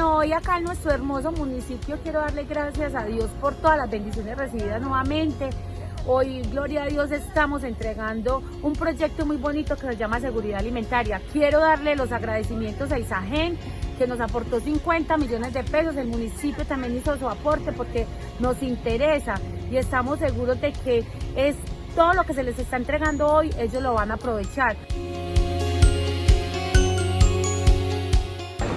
Hoy acá en nuestro hermoso municipio quiero darle gracias a Dios por todas las bendiciones recibidas nuevamente. Hoy, gloria a Dios, estamos entregando un proyecto muy bonito que se llama Seguridad Alimentaria. Quiero darle los agradecimientos a Isagen, que nos aportó 50 millones de pesos. El municipio también hizo su aporte porque nos interesa y estamos seguros de que es todo lo que se les está entregando hoy, ellos lo van a aprovechar.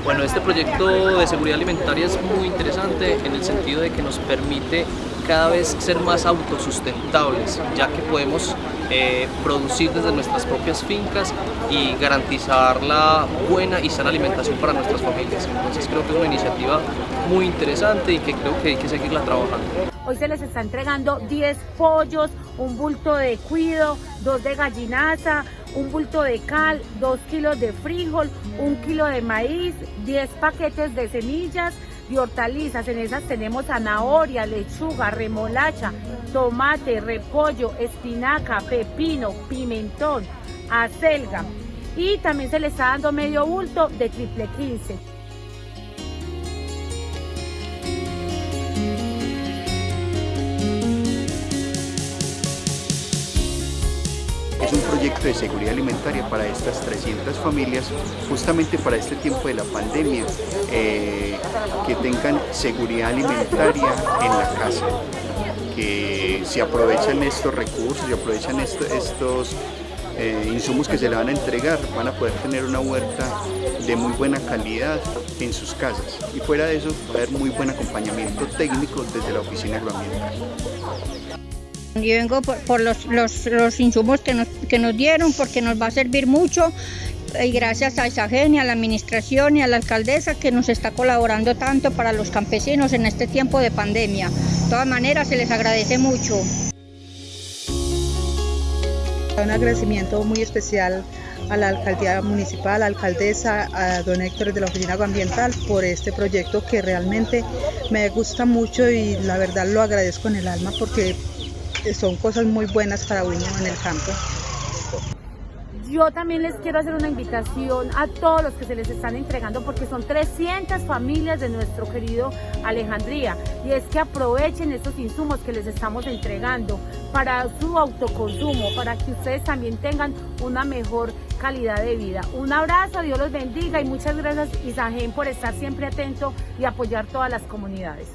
Bueno, este proyecto de seguridad alimentaria es muy interesante en el sentido de que nos permite cada vez ser más autosustentables, ya que podemos eh, producir desde nuestras propias fincas y garantizar la buena y sana alimentación para nuestras familias. Entonces creo que es una iniciativa muy interesante y que creo que hay que seguirla trabajando. Hoy se les está entregando 10 pollos, un bulto de cuido, dos de gallinaza, un bulto de cal, 2 kilos de frijol, un kilo de maíz, 10 paquetes de semillas, de hortalizas. En esas tenemos zanahoria, lechuga, remolacha, tomate, repollo, espinaca, pepino, pimentón, acelga. Y también se le está dando medio bulto de triple 15. Es un proyecto de seguridad alimentaria para estas 300 familias, justamente para este tiempo de la pandemia, eh, que tengan seguridad alimentaria en la casa, que si aprovechan estos recursos, si aprovechan estos eh, insumos que se le van a entregar, van a poder tener una huerta de muy buena calidad en sus casas. Y fuera de eso, va a haber muy buen acompañamiento técnico desde la oficina agroambiental. Yo vengo por, los, los, insumos que nos, que nos dieron porque nos va a servir mucho y gracias a Isagen y a la administración y a la alcaldesa que nos está colaborando tanto para los campesinos en este tiempo de pandemia. De todas maneras se les agradece mucho. Un agradecimiento muy especial a la alcaldía municipal, a la alcaldesa, a don Héctor de la Oficina Agroambiental por este proyecto que realmente me gusta mucho y la verdad lo agradezco en el alma porque son cosas muy buenas para uno en el campo. Yo también les quiero hacer una invitación a todos los que se les están entregando porque son 300 familias de nuestro querido Alejandría y es que aprovechen estos insumos que les estamos entregando para su autoconsumo, para que ustedes también tengan una mejor calidad de vida. Un abrazo, Dios los bendiga y muchas gracias Isagen por estar siempre atento y apoyar todas las comunidades.